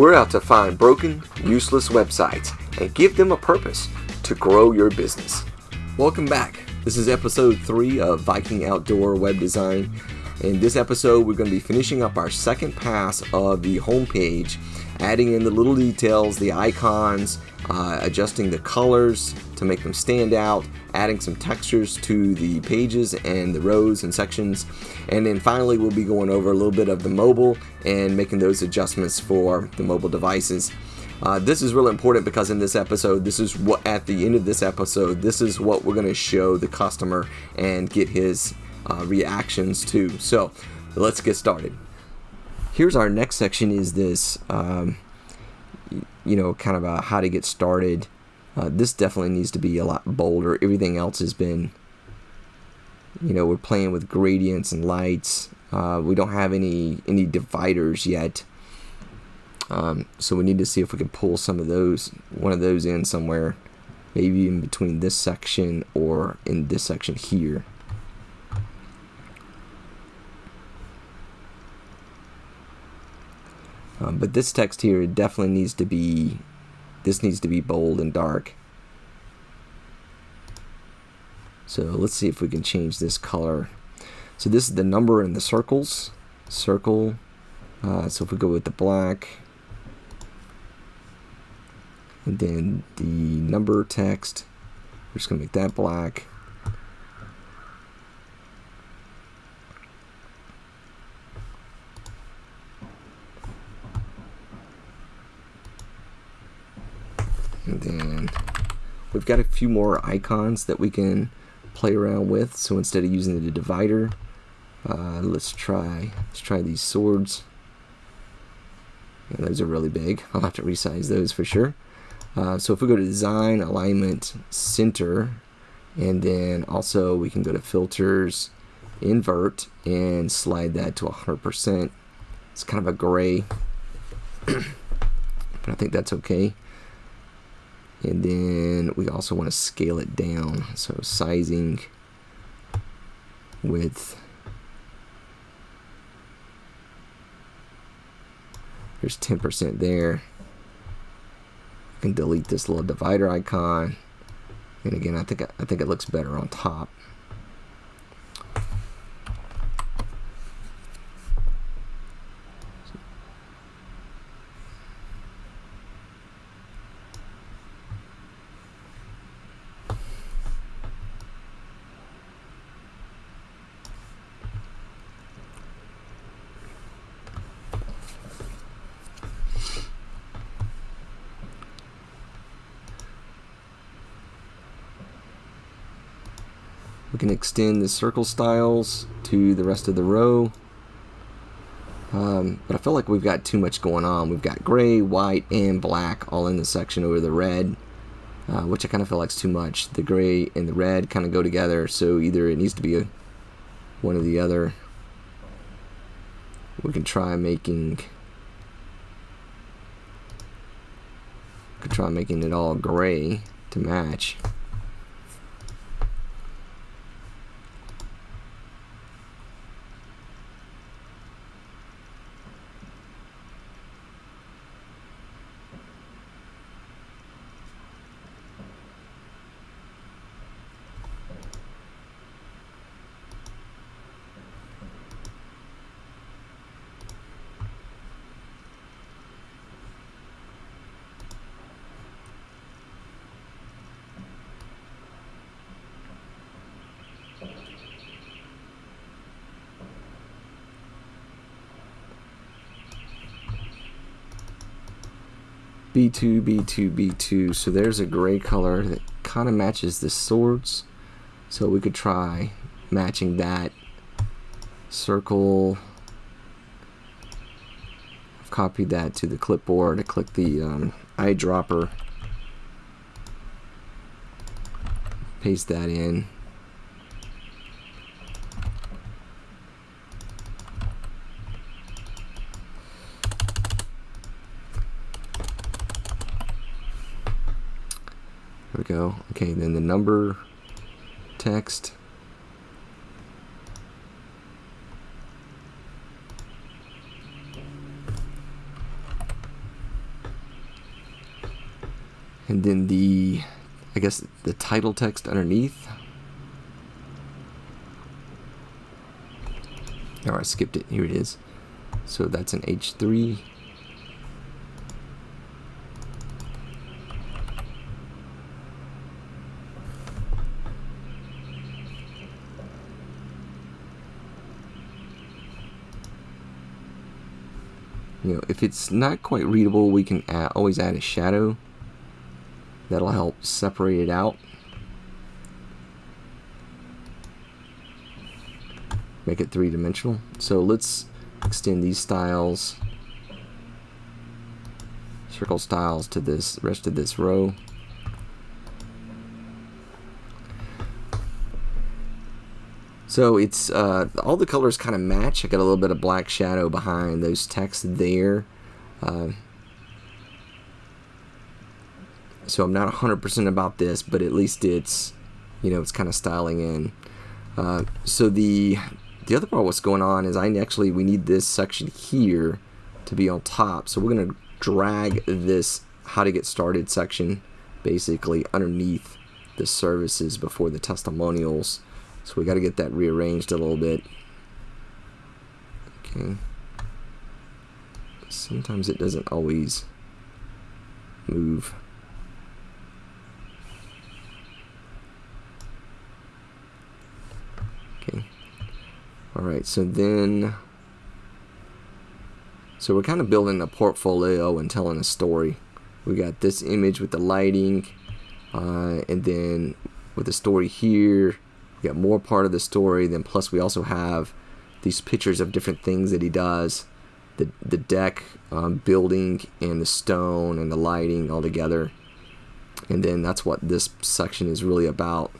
We're out to find broken, useless websites and give them a purpose to grow your business. Welcome back. This is episode 3 of Viking Outdoor Web Design. In this episode, we're going to be finishing up our second pass of the homepage, adding in the little details, the icons, uh, adjusting the colors to make them stand out, adding some textures to the pages and the rows and sections, and then finally we'll be going over a little bit of the mobile and making those adjustments for the mobile devices. Uh, this is really important because in this episode, this is what at the end of this episode, this is what we're going to show the customer and get his uh, reactions to. So let's get started. Here's our next section is this, um, you know, kind of a how to get started. Uh, this definitely needs to be a lot bolder. Everything else has been, you know, we're playing with gradients and lights. Uh, we don't have any any dividers yet. Um, so we need to see if we can pull some of those, one of those in somewhere, maybe in between this section or in this section here. Um, but this text here definitely needs to be, this needs to be bold and dark. So let's see if we can change this color. So this is the number in the circles, circle. Uh, so if we go with the black, and then the number text we're just gonna make that black and then we've got a few more icons that we can play around with so instead of using the divider uh, let's try let's try these swords and those are really big I'll have to resize those for sure uh, so if we go to design, alignment, center, and then also we can go to filters, invert, and slide that to 100%. It's kind of a gray, but I think that's okay. And then we also want to scale it down. So sizing, width, there's 10% there. You can delete this little divider icon. And again I think I think it looks better on top extend the circle styles to the rest of the row. Um, but I feel like we've got too much going on. We've got gray, white, and black all in the section over the red, uh, which I kind of feel like is too much. The gray and the red kind of go together, so either it needs to be a, one or the other. We can try making could try making it all gray to match. B2, B2, B2. So there's a gray color that kind of matches the swords. So we could try matching that circle. I've copied that to the clipboard. I click the um, eyedropper. Paste that in. number text. And then the, I guess the title text underneath. Oh, I skipped it. Here it is. So that's an H3. You know if it's not quite readable we can add, always add a shadow. That'll help separate it out. Make it three-dimensional. So let's extend these styles circle styles to this rest of this row So it's uh, all the colors kind of match. I got a little bit of black shadow behind those texts there. Uh, so I'm not 100% about this, but at least it's, you know, it's kind of styling in. Uh, so the the other part what's going on is I actually, we need this section here to be on top. So we're going to drag this how to get started section basically underneath the services before the testimonials. So we got to get that rearranged a little bit. Okay. Sometimes it doesn't always move. Okay. Alright, so then... So we're kind of building a portfolio and telling a story. We got this image with the lighting, uh, and then with the story here, we got more part of the story. Then plus we also have these pictures of different things that he does. The, the deck um, building and the stone and the lighting all together. And then that's what this section is really about.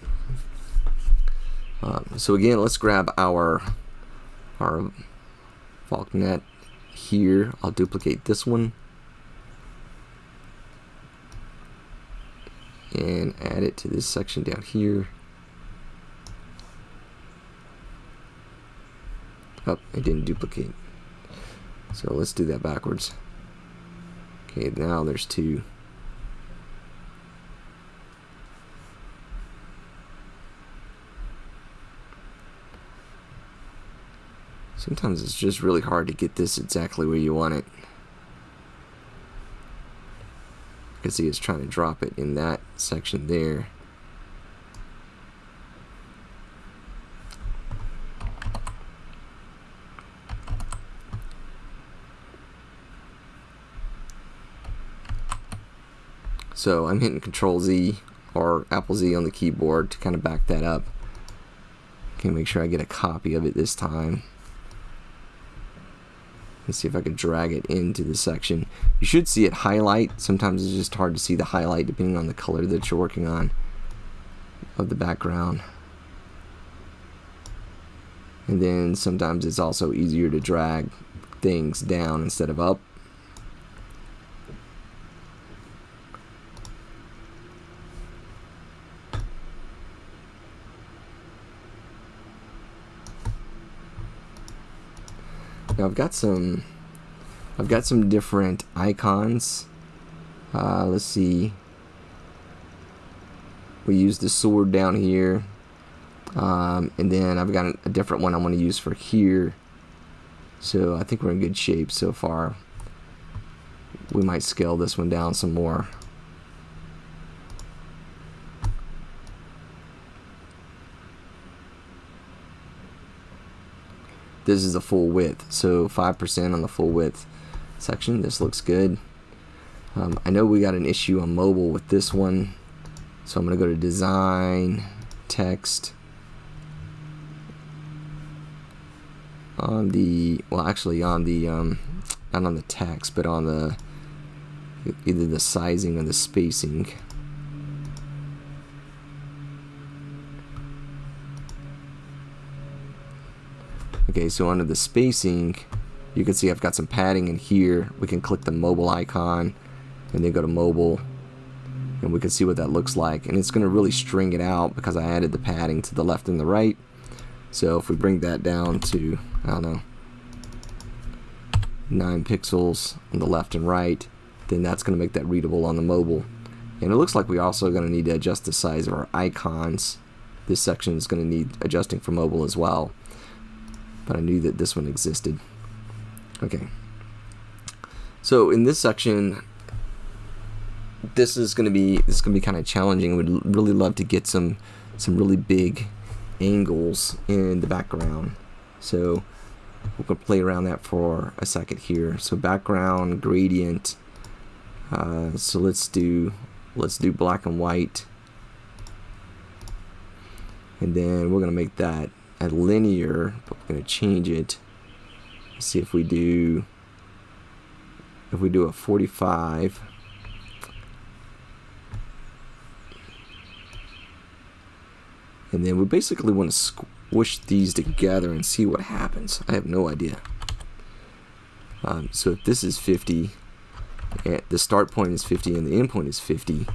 Um, so again, let's grab our our Valknut here. I'll duplicate this one and add it to this section down here. Oh, it didn't duplicate. So let's do that backwards. Okay, now there's two. Sometimes it's just really hard to get this exactly where you want it. Can see it's trying to drop it in that section there. So I'm hitting Control Z or Apple Z on the keyboard to kind of back that up. Can make sure I get a copy of it this time. Let's see if I can drag it into the section. You should see it highlight. Sometimes it's just hard to see the highlight depending on the color that you're working on of the background. And then sometimes it's also easier to drag things down instead of up. I've got some I've got some different icons. Uh, let's see. We use the sword down here. Um, and then I've got a different one I want to use for here. So I think we're in good shape so far. We might scale this one down some more. This is a full width. So 5% on the full width section this looks good. Um, I know we got an issue on mobile with this one so I'm gonna go to design text. On the well actually on the um, not on the text but on the either the sizing or the spacing Okay, so under the spacing, you can see I've got some padding in here. We can click the mobile icon and then go to mobile and we can see what that looks like. And it's going to really string it out because I added the padding to the left and the right. So if we bring that down to, I don't know, 9 pixels on the left and right, then that's going to make that readable on the mobile. And it looks like we're also going to need to adjust the size of our icons. This section is going to need adjusting for mobile as well. But I knew that this one existed. Okay. So in this section, this is going to be this is going to be kind of challenging. We'd really love to get some some really big angles in the background. So to play around that for a second here. So background gradient. Uh, so let's do let's do black and white, and then we're going to make that a linear. But we're going to change it. Let's see if we do if we do a 45 and then we basically want to squish these together and see what happens I have no idea um, so if this is 50 and the start point is 50 and the end point is 50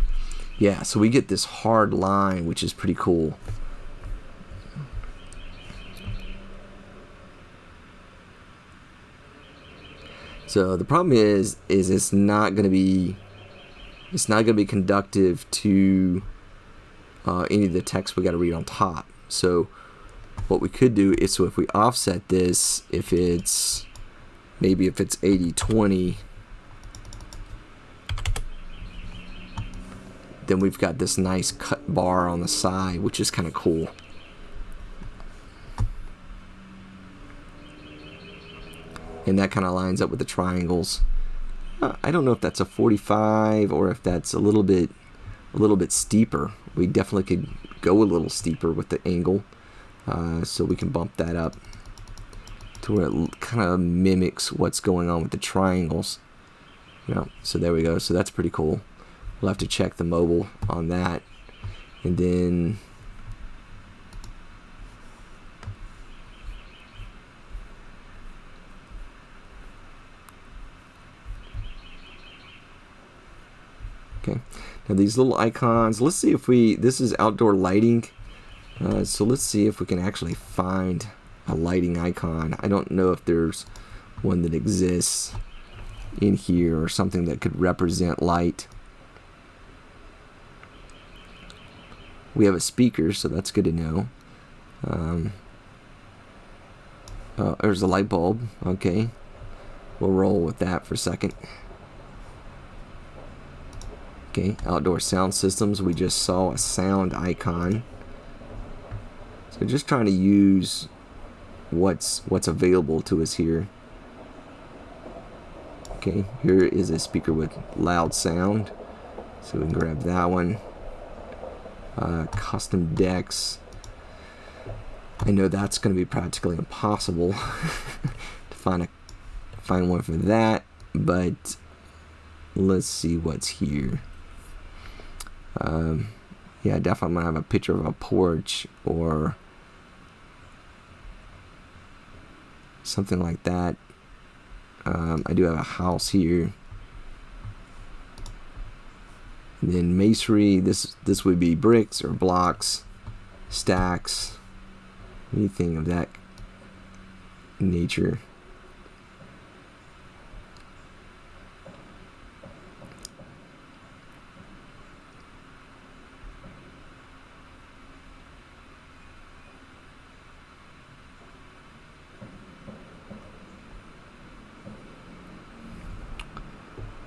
yeah so we get this hard line which is pretty cool So the problem is, is it's not going to be, it's not going to be conductive to uh, any of the text we got to read on top. So what we could do is, so if we offset this, if it's, maybe if it's 80-20, then we've got this nice cut bar on the side, which is kind of cool. And that kind of lines up with the triangles. Uh, I don't know if that's a 45 or if that's a little bit a little bit steeper. We definitely could go a little steeper with the angle, uh, so we can bump that up to where it kind of mimics what's going on with the triangles. Know, so there we go. So that's pretty cool. We'll have to check the mobile on that, and then Okay, now these little icons, let's see if we, this is outdoor lighting. Uh, so let's see if we can actually find a lighting icon. I don't know if there's one that exists in here or something that could represent light. We have a speaker, so that's good to know. Um, uh, there's a light bulb. Okay, we'll roll with that for a second. Okay, outdoor sound systems, we just saw a sound icon. So just trying to use what's what's available to us here. Okay, here is a speaker with loud sound. So we can grab that one. Uh, custom decks. I know that's going to be practically impossible to find a find one for that, but let's see what's here. Um, yeah, I definitely have a picture of a porch or something like that. Um, I do have a house here. And then masonry, this this would be bricks or blocks, stacks, anything of that nature.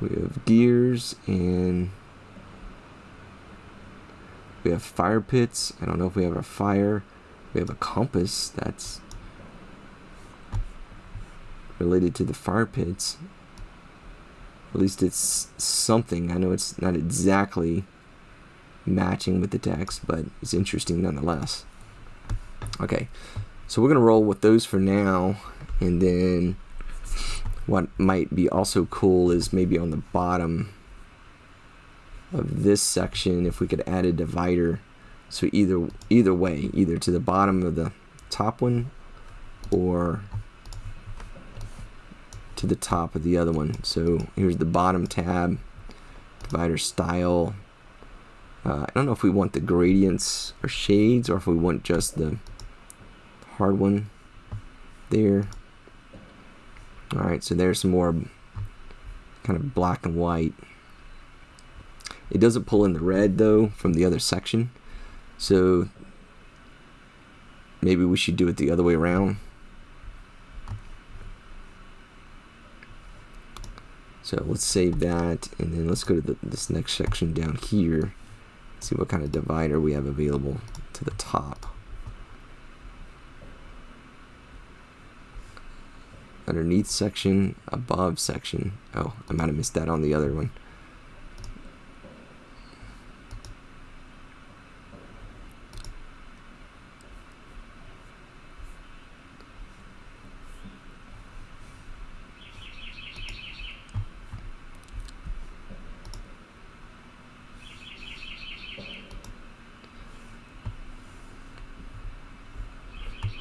We have gears and we have fire pits. I don't know if we have a fire. We have a compass that's related to the fire pits. At least it's something. I know it's not exactly matching with the text, but it's interesting nonetheless. Okay, so we're going to roll with those for now, and then what might be also cool is maybe on the bottom of this section if we could add a divider. So either either way either to the bottom of the top one or to the top of the other one. So here's the bottom tab divider style. Uh, I don't know if we want the gradients or shades or if we want just the hard one there Alright, so there's some more kind of black and white. It doesn't pull in the red though from the other section. So maybe we should do it the other way around. So let's save that and then let's go to the, this next section down here. See what kind of divider we have available to the top. Underneath section, above section. Oh, I might have missed that on the other one.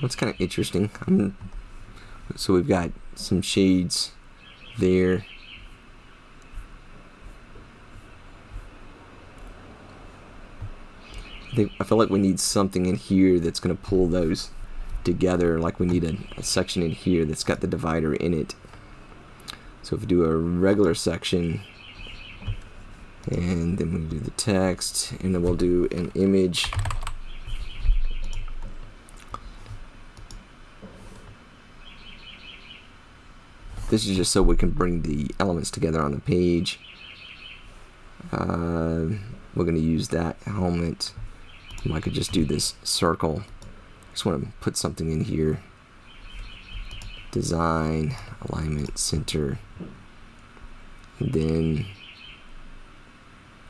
That's kind of interesting. I'm, so we've got some shades there. I, think, I feel like we need something in here that's going to pull those together. Like we need a, a section in here that's got the divider in it. So if we do a regular section, and then we do the text, and then we'll do an image. This is just so we can bring the elements together on the page. Uh, we're going to use that helmet. I could just do this circle. Just want to put something in here. Design, alignment, center. And then,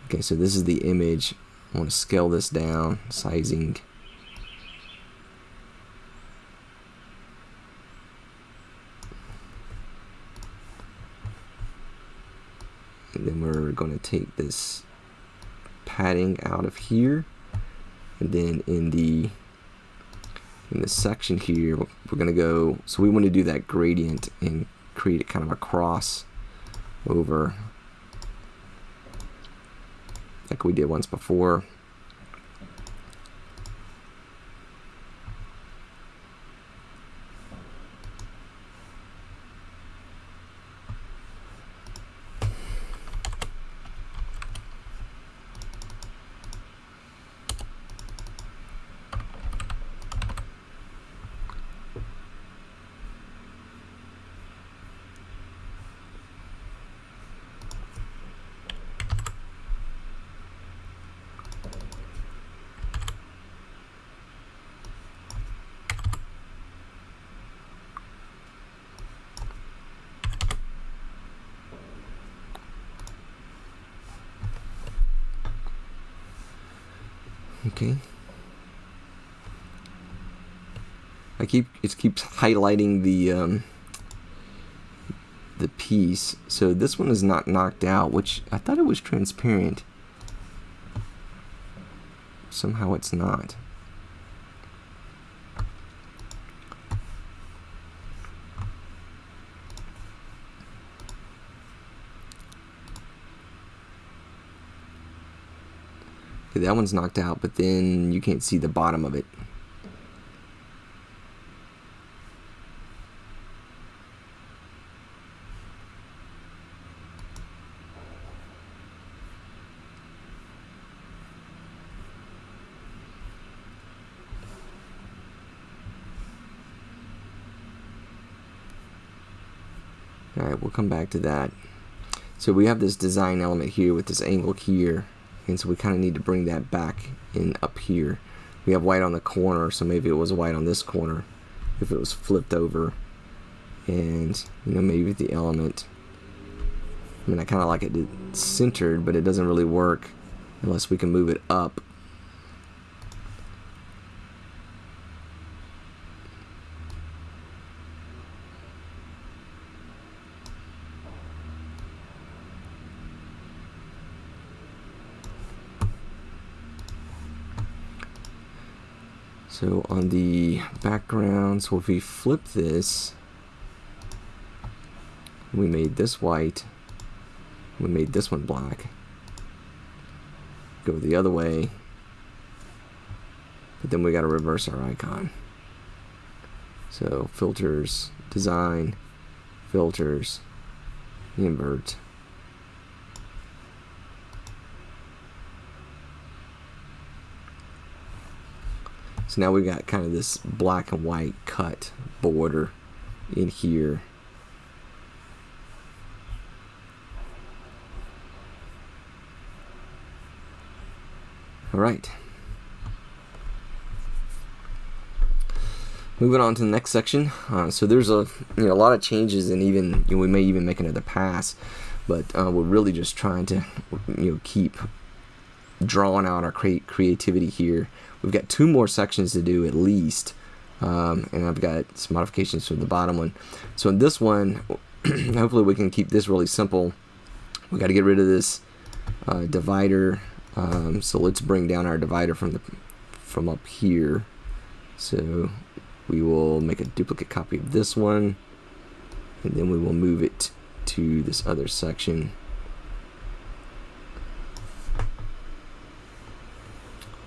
okay, so this is the image. I want to scale this down, sizing. And then we're going to take this padding out of here. And then in the in the section here we're going to go so we want to do that gradient and create kind of a cross over like we did once before Okay. I keep it keeps highlighting the um, the piece. So this one is not knocked out, which I thought it was transparent. Somehow it's not. Okay, that one's knocked out, but then you can't see the bottom of it. Alright, we'll come back to that. So we have this design element here with this angle here and so we kind of need to bring that back in up here we have white on the corner so maybe it was white on this corner if it was flipped over and you know maybe the element I mean I kind of like it centered but it doesn't really work unless we can move it up So on the background, so if we flip this, we made this white, we made this one black, go the other way, but then we got to reverse our icon. So filters, design, filters, invert. So now we've got kind of this black and white cut border in here. All right. Moving on to the next section. Uh, so there's a you know a lot of changes, and even you know, we may even make another pass, but uh, we're really just trying to you know keep drawing out our cre creativity here. We've got two more sections to do at least, um, and I've got some modifications for the bottom one. So in this one, hopefully we can keep this really simple. We got to get rid of this uh, divider. Um, so let's bring down our divider from the from up here. So we will make a duplicate copy of this one and then we will move it to this other section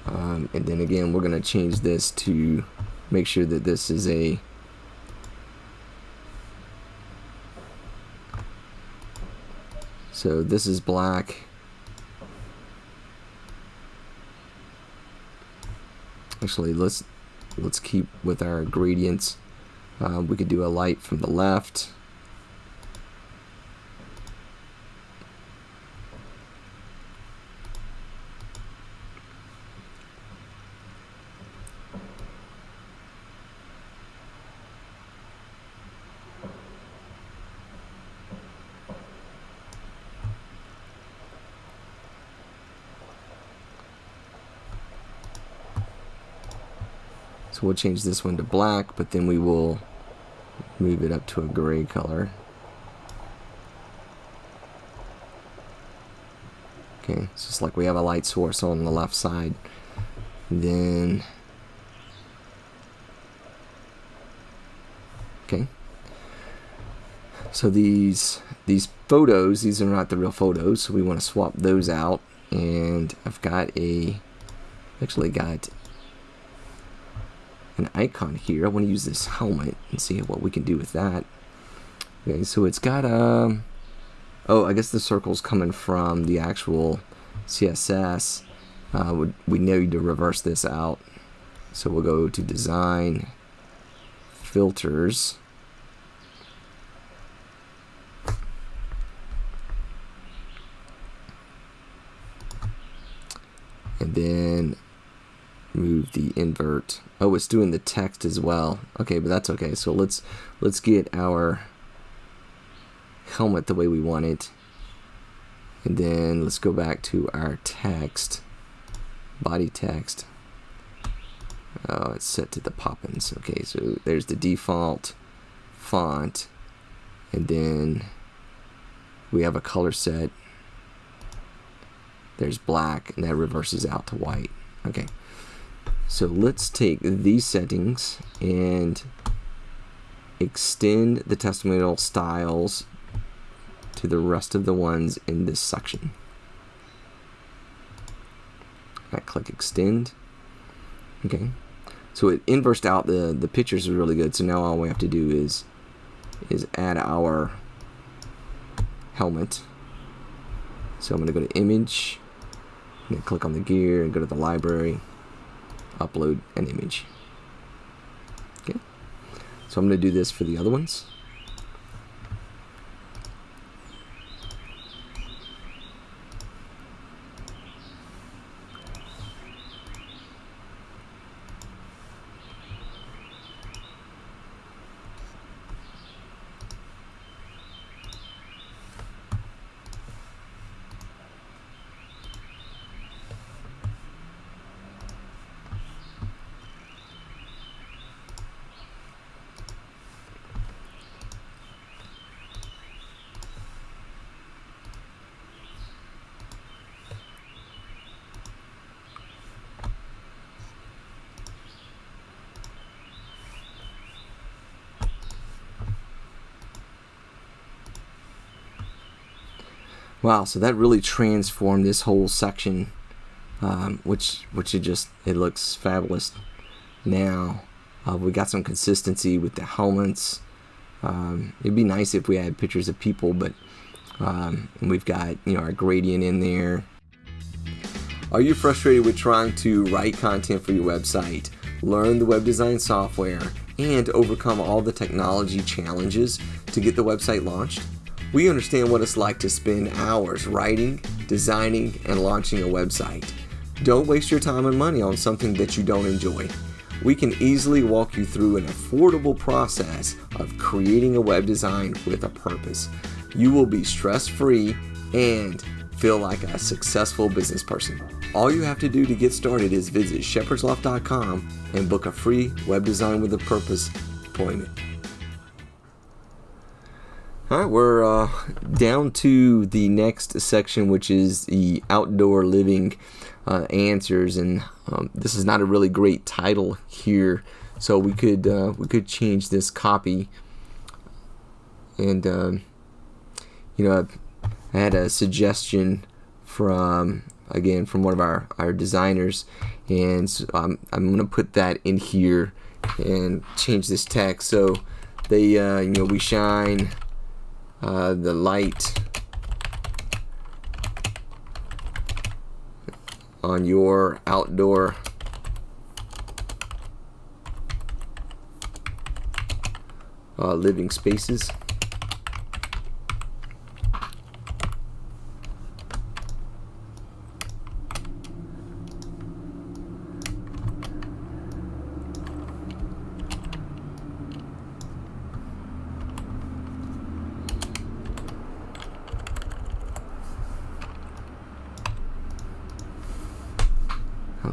um, and then again we're going to change this to make sure that this is a so this is black. Actually let's let's keep with our gradients. Uh, we could do a light from the left So we'll change this one to black, but then we will move it up to a gray color. Okay, it's just like we have a light source on the left side. Then, okay. So these these photos, these are not the real photos, so we want to swap those out. And I've got a, actually got an icon here. I want to use this helmet and see what we can do with that. Okay, so it's got a... Um, oh, I guess the circle's coming from the actual CSS. Uh, we, we need to reverse this out. So we'll go to Design, Filters. And then move the invert. Oh, it's doing the text as well. Okay, but that's okay. So let's let's get our helmet the way we want it. And then let's go back to our text, body text. Oh, it's set to the Poppins. Okay, so there's the default font. And then we have a color set. There's black, and that reverses out to white. Okay. So let's take these settings and extend the testimonial styles to the rest of the ones in this section. I click extend. Okay. So it inversed out the the pictures is really good. So now all we have to do is is add our helmet. So I'm going to go to image and click on the gear and go to the library upload an image. Okay, so I'm going to do this for the other ones. Wow, so that really transformed this whole section, um, which which it just it looks fabulous now. Uh, we got some consistency with the helmets. Um, it'd be nice if we had pictures of people, but um, we've got you know our gradient in there. Are you frustrated with trying to write content for your website? learn the web design software, and overcome all the technology challenges to get the website launched? We understand what it's like to spend hours writing, designing, and launching a website. Don't waste your time and money on something that you don't enjoy. We can easily walk you through an affordable process of creating a web design with a purpose. You will be stress free and feel like a successful business person. All you have to do to get started is visit shepherdsloft.com and book a free web design with a purpose appointment. All right, we're uh, down to the next section, which is the outdoor living uh, answers, and um, this is not a really great title here, so we could uh, we could change this copy. And um, you know, I had a suggestion from again from one of our our designers, and so I'm I'm gonna put that in here and change this text. So they uh, you know we shine uh, the light on your outdoor uh, living spaces.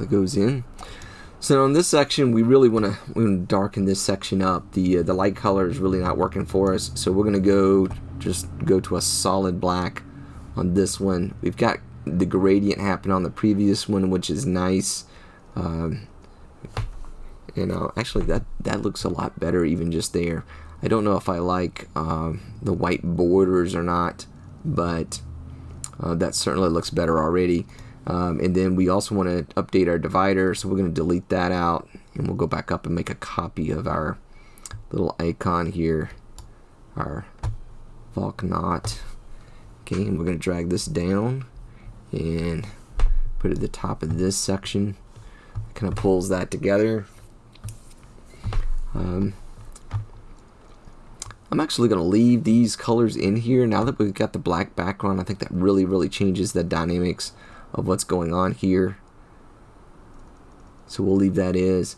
That goes in. So on this section, we really want to to darken this section up. The uh, the light color is really not working for us, so we're gonna go just go to a solid black on this one. We've got the gradient happen on the previous one, which is nice. Um, you know, actually that that looks a lot better even just there. I don't know if I like um, the white borders or not, but uh, that certainly looks better already. Um, and then we also want to update our divider, so we're going to delete that out, and we'll go back up and make a copy of our little icon here, our Valknut. Okay, and we're going to drag this down and put it at the top of this section. Kind of pulls that together. Um, I'm actually going to leave these colors in here now that we've got the black background. I think that really, really changes the dynamics of what's going on here. So we'll leave that is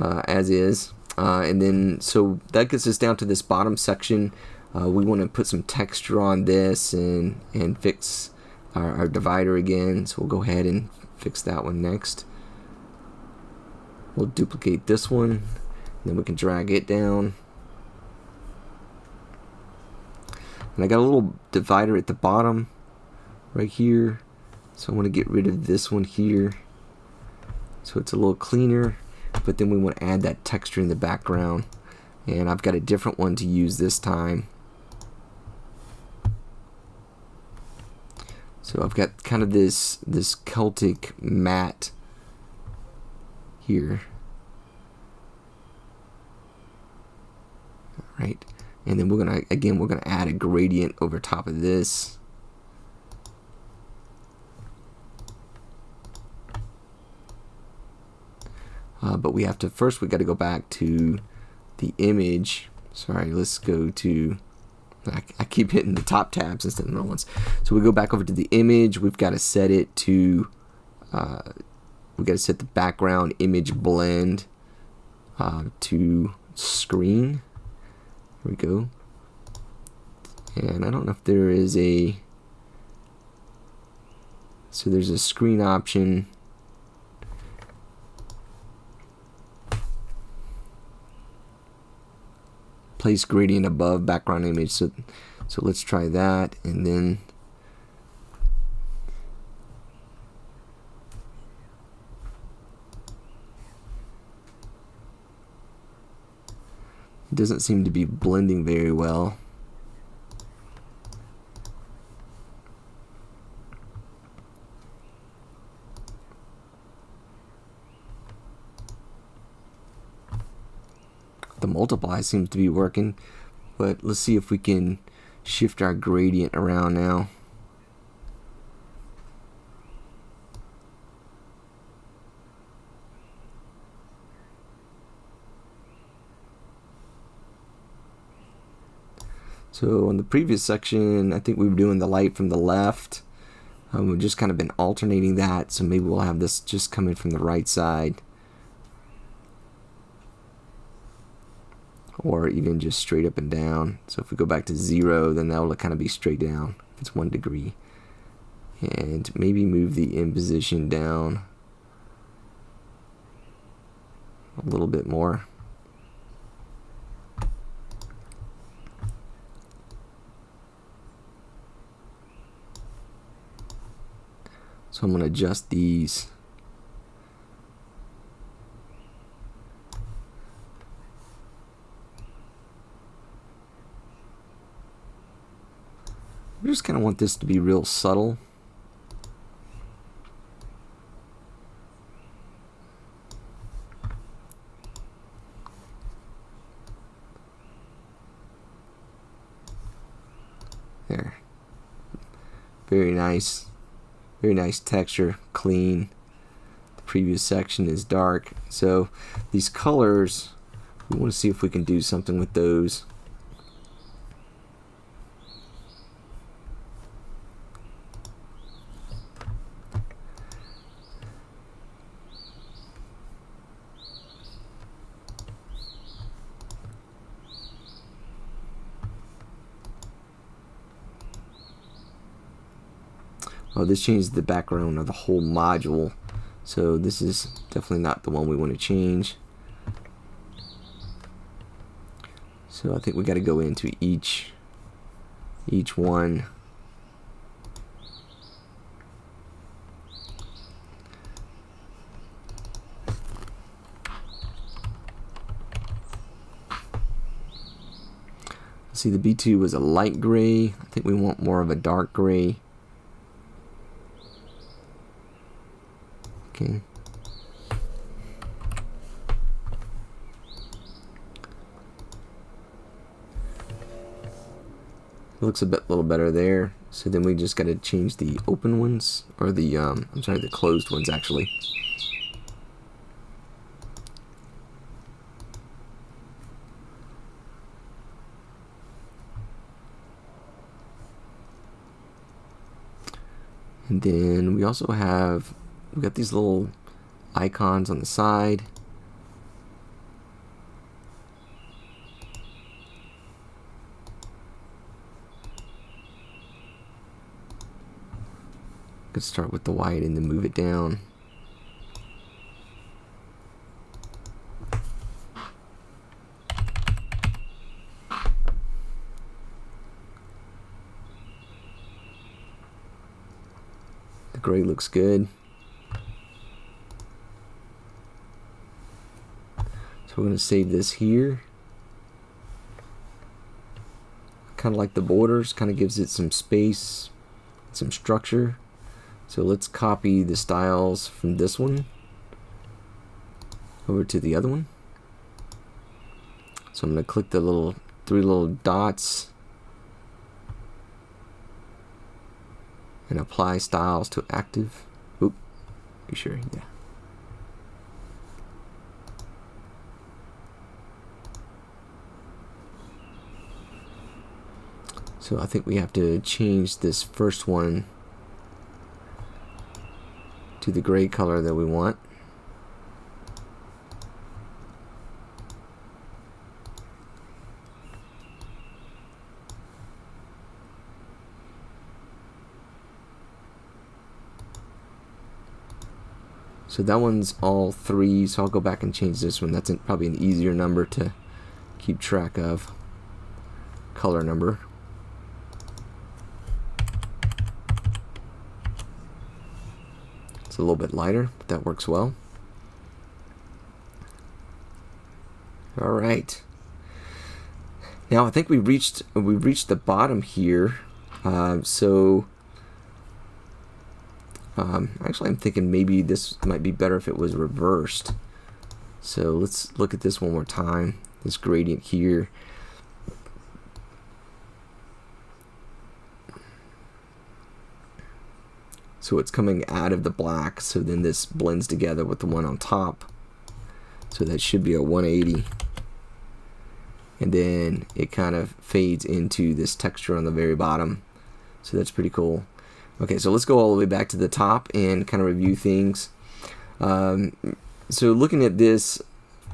uh, as is. Uh, and then, so that gets us down to this bottom section. Uh, we want to put some texture on this and, and fix our, our divider again. So we'll go ahead and fix that one next. We'll duplicate this one. then we can drag it down. And I got a little divider at the bottom right here. So I want to get rid of this one here. So it's a little cleaner, but then we want to add that texture in the background. And I've got a different one to use this time. So I've got kind of this this Celtic matte here. All right. And then we're gonna again we're gonna add a gradient over top of this. Uh, but we have to first we got to go back to the image. Sorry let's go to I, I, keep hitting the top tabs instead of the ones. So we go back over to the image. We've got to set it to uh, we got to set the background image blend uh, to screen. Here we go. And I don't know if there is a so there's a screen option place gradient above background image. So so let's try that. And then doesn't seem to be blending very well the multiply seems to be working but let's see if we can shift our gradient around now So in the previous section, I think we were doing the light from the left. Um, we've just kind of been alternating that, so maybe we'll have this just coming from the right side. Or even just straight up and down. So if we go back to zero, then that will kind of be straight down if it's one degree. And maybe move the in position down a little bit more. So I'm going to adjust these. I just kind of want this to be real subtle. There. Very nice. Very nice texture, clean. The previous section is dark. So these colors, we want to see if we can do something with those. Oh, this changes the background of the whole module. So this is definitely not the one we want to change. So I think we got to go into each each one. See the B2 was a light gray. I think we want more of a dark gray. Okay. looks a bit little better there. So then we just got to change the open ones, or the, um, I'm sorry, the closed ones actually. And then we also have we got these little icons on the side. Could start with the white and then move it down. The gray looks good. So we're going to save this here. Kind of like the borders, kind of gives it some space, some structure. So let's copy the styles from this one over to the other one. So I'm going to click the little three little dots and apply styles to active. Oop, you sure? Yeah. So I think we have to change this first one to the gray color that we want. So that one's all three, so I'll go back and change this one. That's probably an easier number to keep track of. Color number. It's a little bit lighter, but that works well. All right. Now I think we reached we reached the bottom here. Uh, so um, actually, I'm thinking maybe this might be better if it was reversed. So let's look at this one more time. This gradient here. So it's coming out of the black, so then this blends together with the one on top. So that should be a 180. and then it kind of fades into this texture on the very bottom so that's pretty cool okay so let's go all the way back to the top and kind of review things um, so looking at this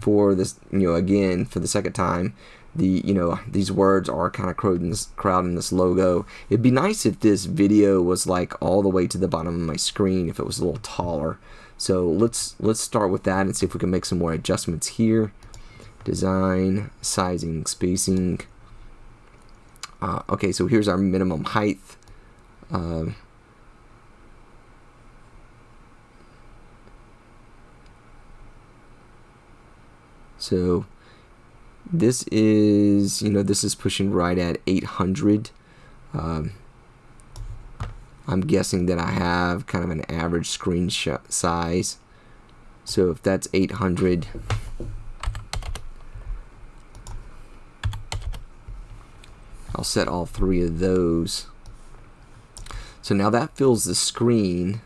for this you know again for the second time the you know these words are kind of crowding this, crowding this logo it'd be nice if this video was like all the way to the bottom of my screen if it was a little taller so let's let's start with that and see if we can make some more adjustments here design, sizing, spacing. Uh, okay, so here's our minimum height. Uh, so this is, you know, this is pushing right at 800. Um, I'm guessing that I have kind of an average screen size. So if that's 800, I'll set all three of those. So now that fills the screen.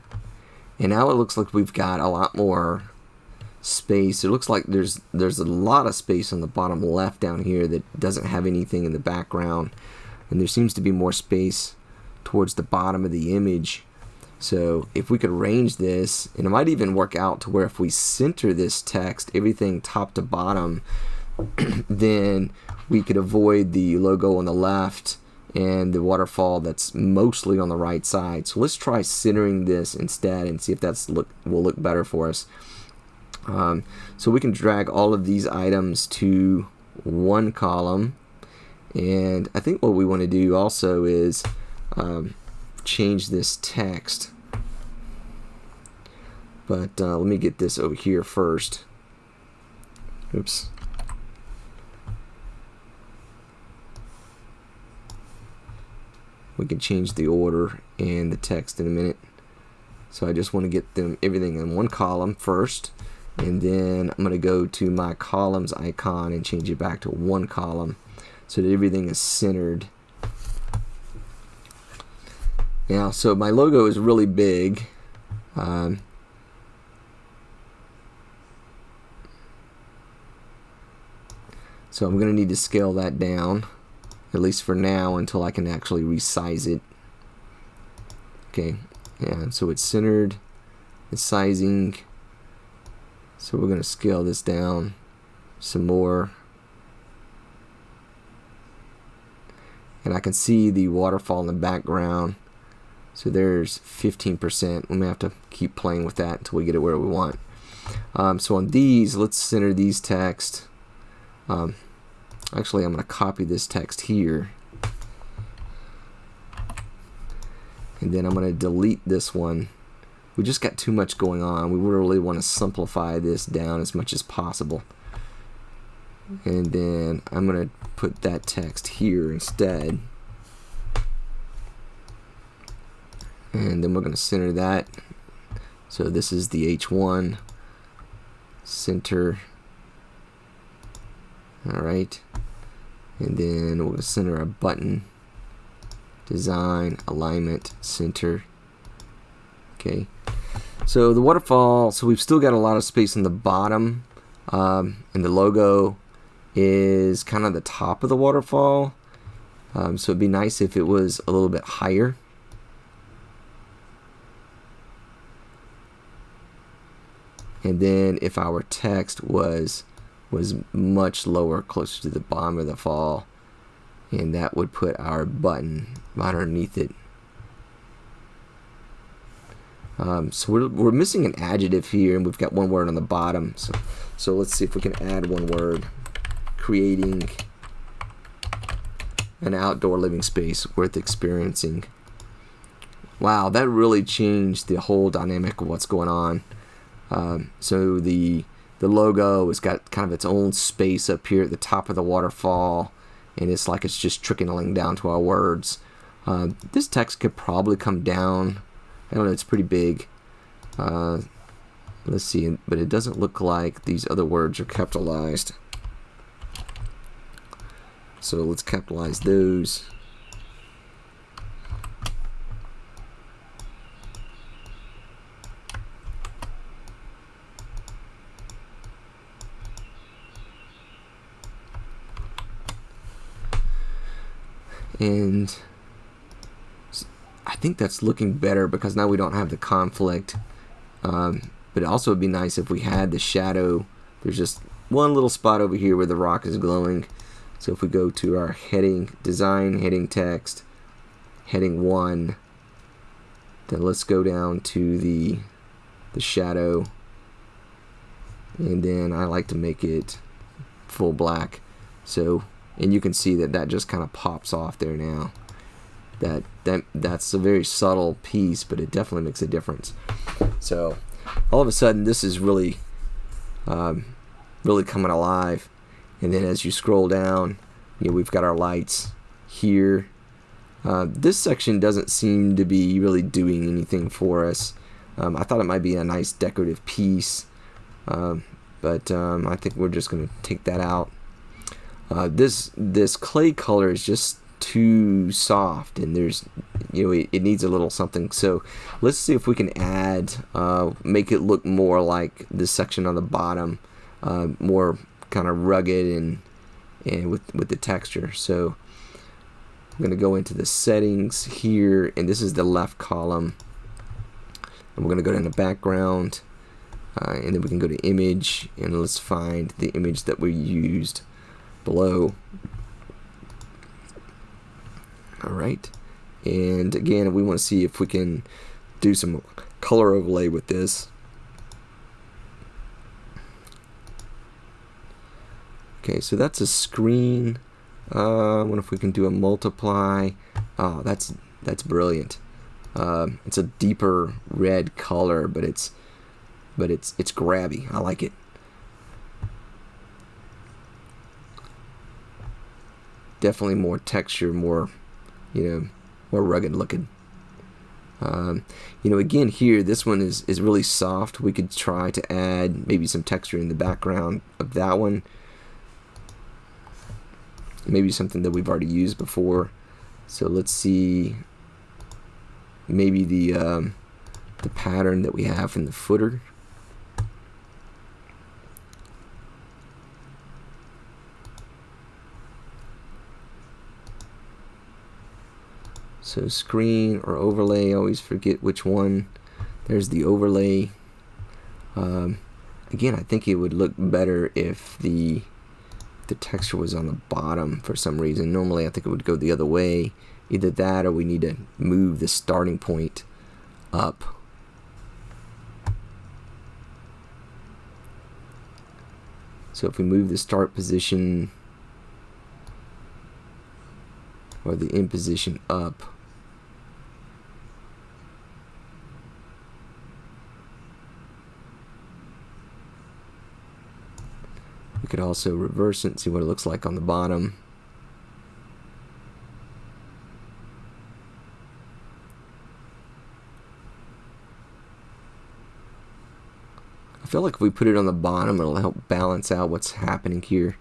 And now it looks like we've got a lot more space. It looks like there's there's a lot of space on the bottom left down here that doesn't have anything in the background. And there seems to be more space towards the bottom of the image. So if we could arrange this, and it might even work out to where if we center this text, everything top to bottom, then we could avoid the logo on the left and the waterfall that's mostly on the right side. So let's try centering this instead and see if that's look will look better for us. Um, so we can drag all of these items to one column. And I think what we want to do also is um, change this text. But uh, let me get this over here first. Oops. We can change the order and the text in a minute. So I just want to get them everything in one column first and then I'm going to go to my columns icon and change it back to one column so that everything is centered. Now so my logo is really big. Um, so I'm going to need to scale that down at least for now until I can actually resize it. Okay yeah so it's centered the sizing so we're gonna scale this down some more. And I can see the waterfall in the background. So there's 15% we may have to keep playing with that until we get it where we want. Um, so on these let's center these text um, Actually, I'm going to copy this text here. And then I'm going to delete this one. We just got too much going on. We really want to simplify this down as much as possible. And then I'm going to put that text here instead. And then we're going to center that. So this is the H1 center alright and then we'll center a button design alignment center okay so the waterfall so we've still got a lot of space in the bottom um, and the logo is kind of the top of the waterfall um, so it'd be nice if it was a little bit higher and then if our text was was much lower, closer to the bottom of the fall. And that would put our button right underneath it. Um, so we're, we're missing an adjective here, and we've got one word on the bottom. So, so let's see if we can add one word. Creating an outdoor living space worth experiencing. Wow, that really changed the whole dynamic of what's going on. Um, so the the logo has got kind of its own space up here at the top of the waterfall and it's like it's just trickling down to our words uh, this text could probably come down I don't know it's pretty big. Uh, let's see but it doesn't look like these other words are capitalized. So let's capitalize those. And I think that's looking better because now we don't have the conflict. Um, but it also would be nice if we had the shadow. There's just one little spot over here where the rock is glowing. So if we go to our heading design heading text heading 1 then let's go down to the the shadow. And then I like to make it full black. So and you can see that that just kind of pops off there now. That that that's a very subtle piece but it definitely makes a difference. So all of a sudden this is really um, really coming alive. And then as you scroll down you know, we've got our lights here. Uh, this section doesn't seem to be really doing anything for us. Um, I thought it might be a nice decorative piece um, but um, I think we're just going to take that out. Uh, this this clay color is just too soft and there's you know it, it, needs a little something. So let's see if we can add uh, make it look more like this section on the bottom uh, more kind of rugged and and with with the texture. So I'm gonna go into the settings here and this is the left column. And we're gonna go down to background uh, and then we can go to image and let's find the image that we used below alright and again we want to see if we can do some color overlay with this. Okay so that's a screen. Uh, I wonder if we can do a multiply? Oh that's that's brilliant. Uh, it's a deeper red color but it's but it's it's grabby. I like it. Definitely more texture, more, you know, more rugged looking. Um, you know, again here, this one is, is really soft. We could try to add maybe some texture in the background of that one. Maybe something that we've already used before. So let's see maybe the, um, the pattern that we have in the footer. So screen or overlay, I always forget which one. There's the overlay. Um, again, I think it would look better if the the texture was on the bottom for some reason. Normally I think it would go the other way. Either that or we need to move the starting point up. So if we move the start position or the in position up, We could also reverse it and see what it looks like on the bottom. I feel like if we put it on the bottom, it'll help balance out what's happening here.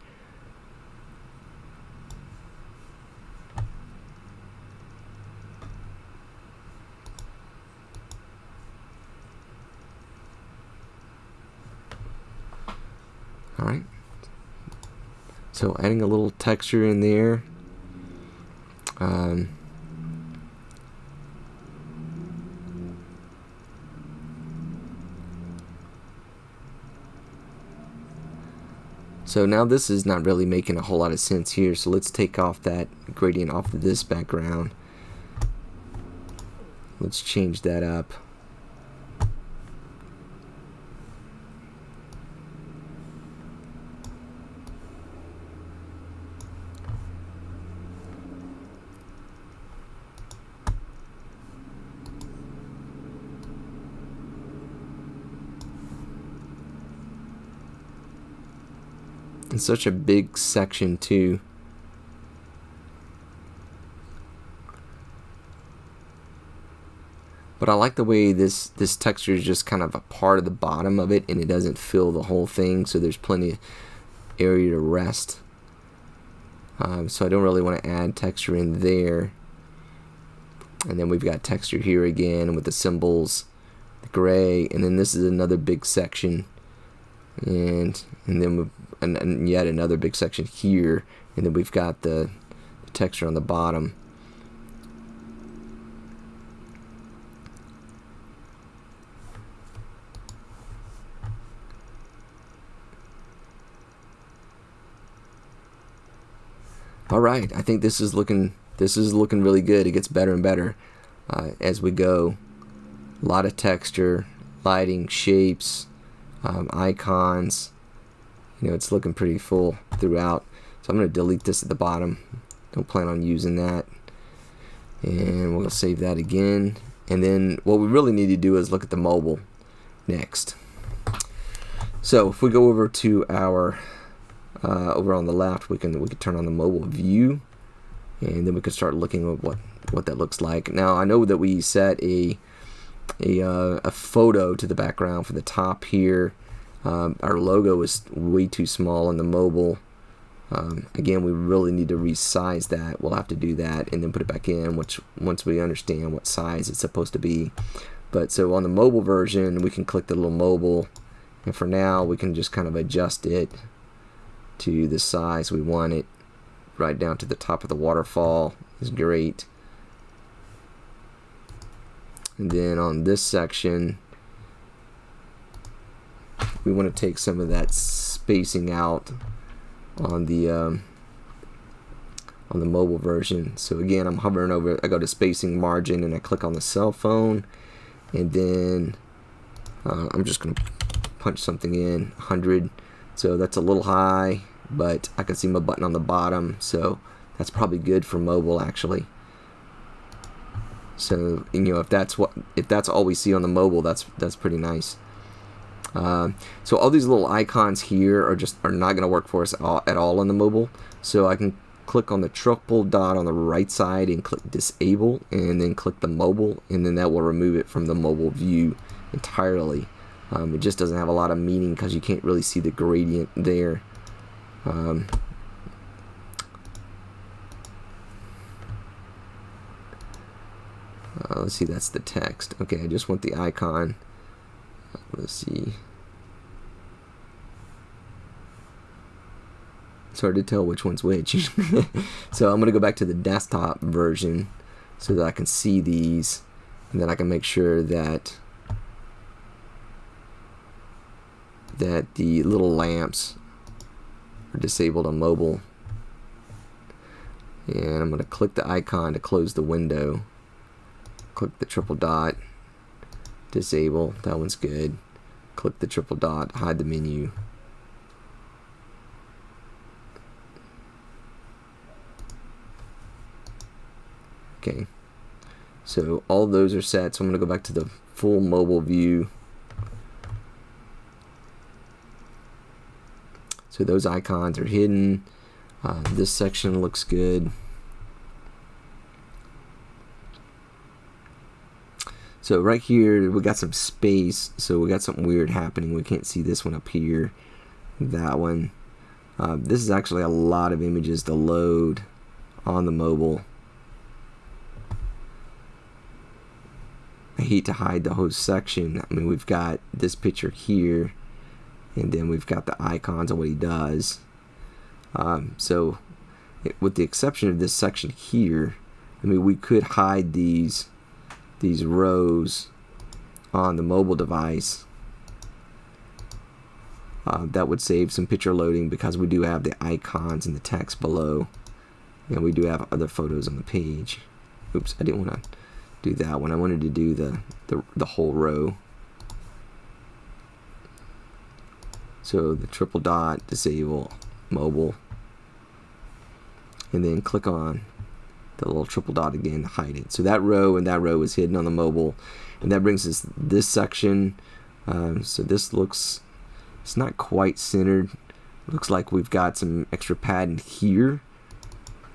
Alright. So adding a little texture in there. Um, So now this is not really making a whole lot of sense here. So let's take off that gradient off of this background. Let's change that up. In such a big section too. But I like the way this this texture is just kind of a part of the bottom of it and it doesn't fill the whole thing so there's plenty of area to rest. Um, so I don't really want to add texture in there. And then we've got texture here again with the symbols, the gray, and then this is another big section and and then and, and yet another big section here and then we've got the texture on the bottom. All right, I think this is looking this is looking really good. It gets better and better uh, as we go. A lot of texture, lighting, shapes, um, icons. You know, it's looking pretty full throughout. So I'm going to delete this at the bottom. Don't plan on using that. And we'll save that again. And then what we really need to do is look at the mobile next. So if we go over to our uh, over on the left, we can we can turn on the mobile view, and then we can start looking at what what that looks like. Now I know that we set a a, uh, a photo to the background for the top here. Um, our logo is way too small on the mobile. Um, again, we really need to resize that. We'll have to do that and then put it back in, which once we understand what size it's supposed to be. But so on the mobile version, we can click the little mobile, and for now, we can just kind of adjust it to the size we want it. Right down to the top of the waterfall is great. And then on this section, we want to take some of that spacing out on the um, on the mobile version. So again, I'm hovering over. I go to spacing margin and I click on the cell phone, and then uh, I'm just going to punch something in 100. So that's a little high, but I can see my button on the bottom. So that's probably good for mobile actually. So you know if that's what if that's all we see on the mobile, that's that's pretty nice. Uh, so all these little icons here are just are not going to work for us all, at all on the mobile. So I can click on the triple dot on the right side and click disable and then click the mobile and then that will remove it from the mobile view entirely. Um, it just doesn't have a lot of meaning because you can't really see the gradient there. Um, Uh, let's see, that's the text. Okay, I just want the icon. Let's see. It's hard to tell which one's which. so I'm going to go back to the desktop version so that I can see these and then I can make sure that that the little lamps are disabled on mobile. And I'm going to click the icon to close the window. Click the triple dot. Disable. That one's good. Click the triple dot. Hide the menu okay so all those are set so I'm gonna go back to the full mobile view so those icons are hidden uh, this section looks good So right here, we got some space, so we got something weird happening. We can't see this one up here, that one. Uh, this is actually a lot of images to load on the mobile. I hate to hide the whole section. I mean, we've got this picture here, and then we've got the icons of what he does. Um, so, it, with the exception of this section here, I mean, we could hide these these rows on the mobile device uh, that would save some picture loading because we do have the icons and the text below and we do have other photos on the page oops I didn't want to do that one I wanted to do the, the, the whole row so the triple dot disable mobile and then click on the little triple dot again to hide it. So that row and that row is hidden on the mobile. And that brings us this section. Um, so this looks, it's not quite centered. Looks like we've got some extra padding here.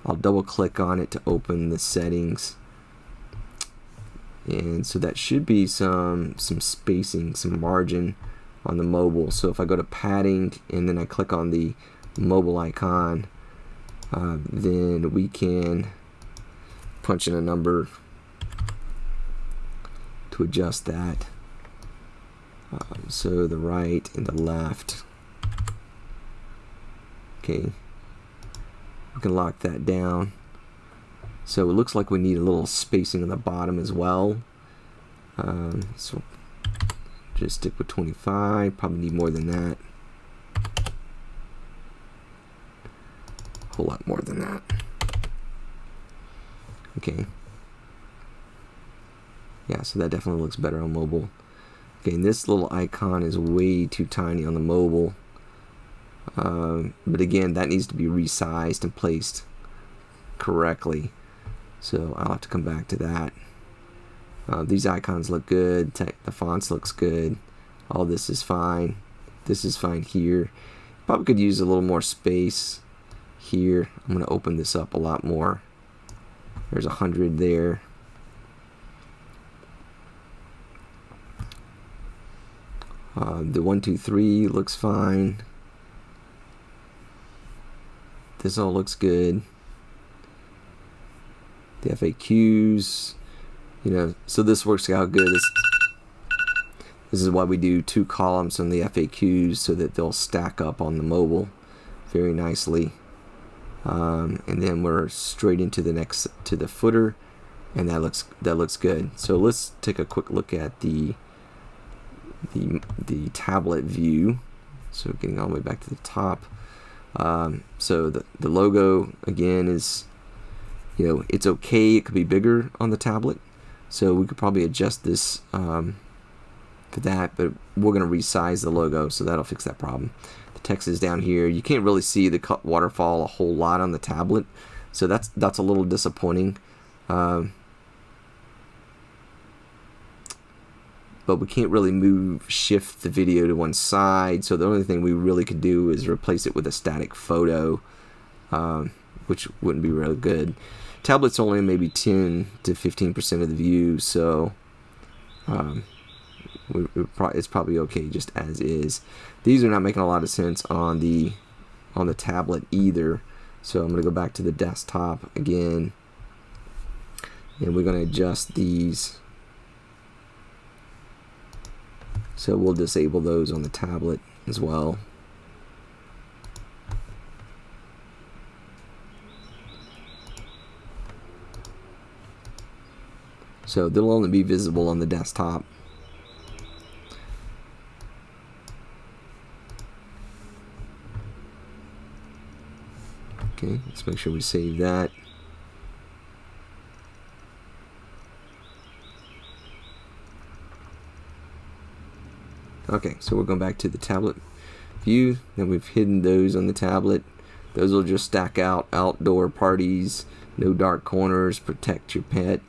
I'll double click on it to open the settings. And so that should be some, some spacing, some margin on the mobile. So if I go to padding and then I click on the mobile icon, uh, then we can punch in a number to adjust that. Um, so the right and the left. Okay, we can lock that down. So it looks like we need a little spacing on the bottom as well. Um, so just stick with 25, probably need more than that. A whole lot more than that. Okay. Yeah, so that definitely looks better on mobile. Okay, this little icon is way too tiny on the mobile. Um, but again, that needs to be resized and placed correctly. So I'll have to come back to that. Uh, these icons look good. the fonts looks good. All this is fine. This is fine here. Probably could use a little more space here. I'm going to open this up a lot more. There's a hundred there. Uh, the one, two, three looks fine. This all looks good. The FAQs, you know, so this works out good. This, this is why we do two columns on the FAQs so that they'll stack up on the mobile very nicely. Um, and then we're straight into the next to the footer and that looks that looks good so let's take a quick look at the the the tablet view so getting all the way back to the top um, so the, the logo again is you know it's okay it could be bigger on the tablet. So we could probably adjust this um, for that but we're going to resize the logo so that'll fix that problem. The text is down here. You can't really see the waterfall a whole lot on the tablet so that's that's a little disappointing um, but we can't really move shift the video to one side so the only thing we really could do is replace it with a static photo um, which wouldn't be really good tablet's only maybe 10 to 15 percent of the view so um, it's probably okay just as is. These are not making a lot of sense on the on the tablet either. So I'm gonna go back to the desktop again. And we're gonna adjust these. So we'll disable those on the tablet as well. So they'll only be visible on the desktop. Okay, let's make sure we save that. Okay, so we're going back to the tablet view. Then we've hidden those on the tablet. Those will just stack out outdoor parties, no dark corners, protect your pet.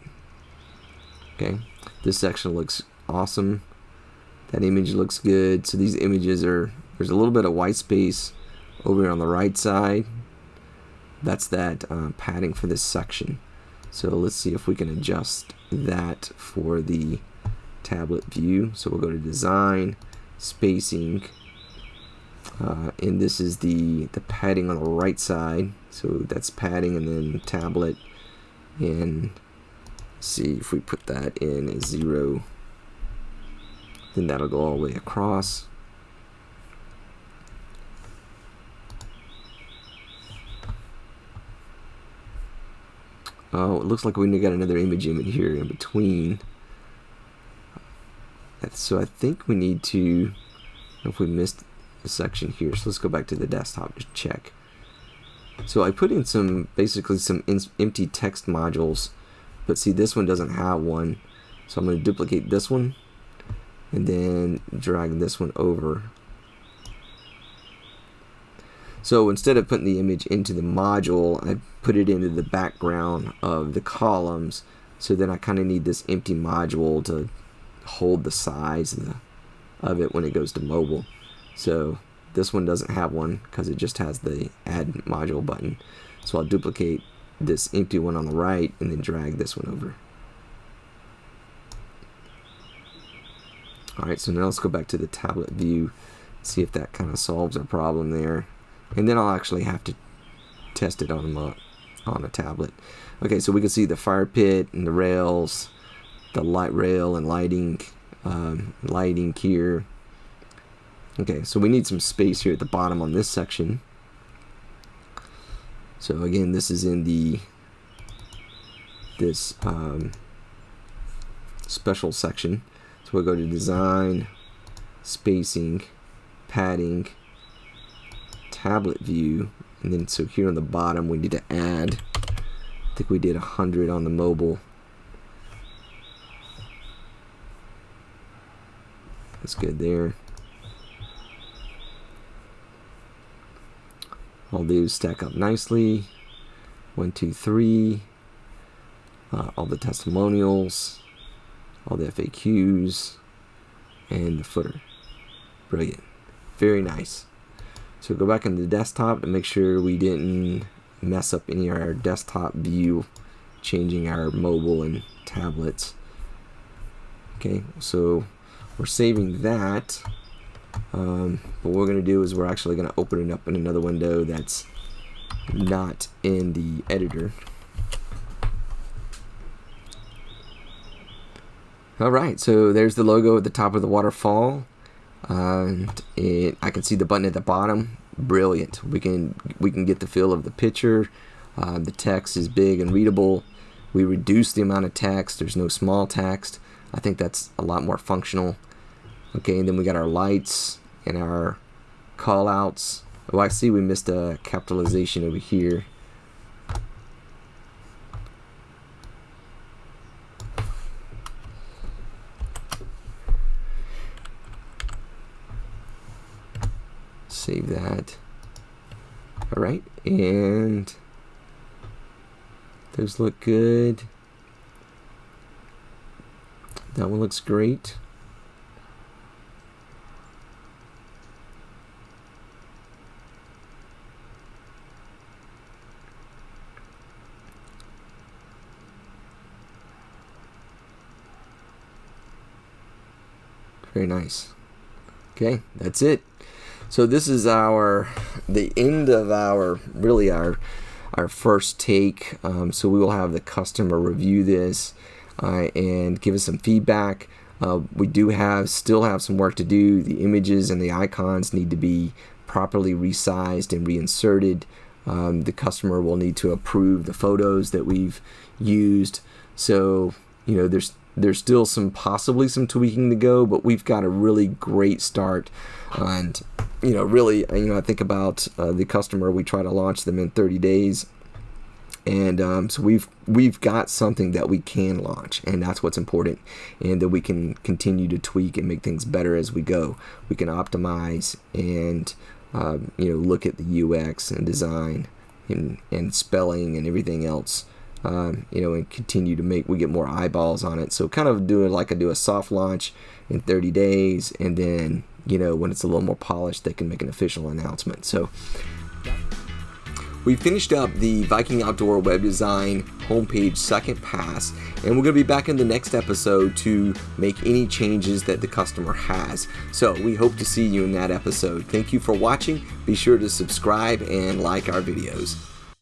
Okay, this section looks awesome. That image looks good. So these images are, there's a little bit of white space over here on the right side. That's that uh, padding for this section. So let's see if we can adjust that for the tablet view. So we'll go to design, spacing uh, and this is the the padding on the right side so that's padding and then tablet and see if we put that in as zero then that'll go all the way across Oh, it looks like we got another image in here in between. So I think we need to, if we missed a section here, so let's go back to the desktop to check. So I put in some, basically some empty text modules, but see this one doesn't have one. So I'm going to duplicate this one and then drag this one over. So instead of putting the image into the module, I put it into the background of the columns. So then I kind of need this empty module to hold the size of, the, of it when it goes to mobile. So this one doesn't have one because it just has the add module button. So I'll duplicate this empty one on the right and then drag this one over. Alright, so now let's go back to the tablet view, see if that kind of solves our problem there. And then I'll actually have to test it on a, on a tablet. Okay, so we can see the fire pit and the rails, the light rail and lighting um, lighting here okay so we need some space here at the bottom on this section so again this is in the this um, special section. So we'll go to design, spacing, padding, tablet view, and then so here on the bottom we need to add, I think we did 100 on the mobile. That's good there. All these stack up nicely. One, two, three. Uh, all the testimonials, all the FAQs, and the footer. Brilliant. Very nice. So go back into the desktop to make sure we didn't mess up any of our desktop view, changing our mobile and tablets. Okay, so we're saving that. Um, but what we're going to do is we're actually going to open it up in another window that's not in the editor. Alright, so there's the logo at the top of the waterfall. and it, I can see the button at the bottom. Brilliant. We can we can get the feel of the picture. Uh, the text is big and readable. We reduce the amount of text. There's no small text. I think that's a lot more functional. Okay, and then we got our lights and our call outs. Oh, I see we missed a capitalization over here. Save that. All right, and those look good. That one looks great. Very nice. Okay, that's it. So this is our the end of our really our our first take. Um, so we will have the customer review this uh, and give us some feedback. Uh, we do have still have some work to do. The images and the icons need to be properly resized and reinserted. Um, the customer will need to approve the photos that we've used. So you know there's there's still some possibly some tweaking to go, but we've got a really great start. And you know, really, you know, I think about uh, the customer. We try to launch them in 30 days, and um, so we've we've got something that we can launch, and that's what's important, and that we can continue to tweak and make things better as we go. We can optimize and um, you know look at the UX and design and and spelling and everything else um, you know, and continue to make we get more eyeballs on it. So kind of do it like I do a soft launch in 30 days, and then you know when it's a little more polished, they can make an official announcement. So. We finished up the Viking Outdoor web design homepage second pass, and we're going to be back in the next episode to make any changes that the customer has. So we hope to see you in that episode. Thank you for watching. Be sure to subscribe and like our videos.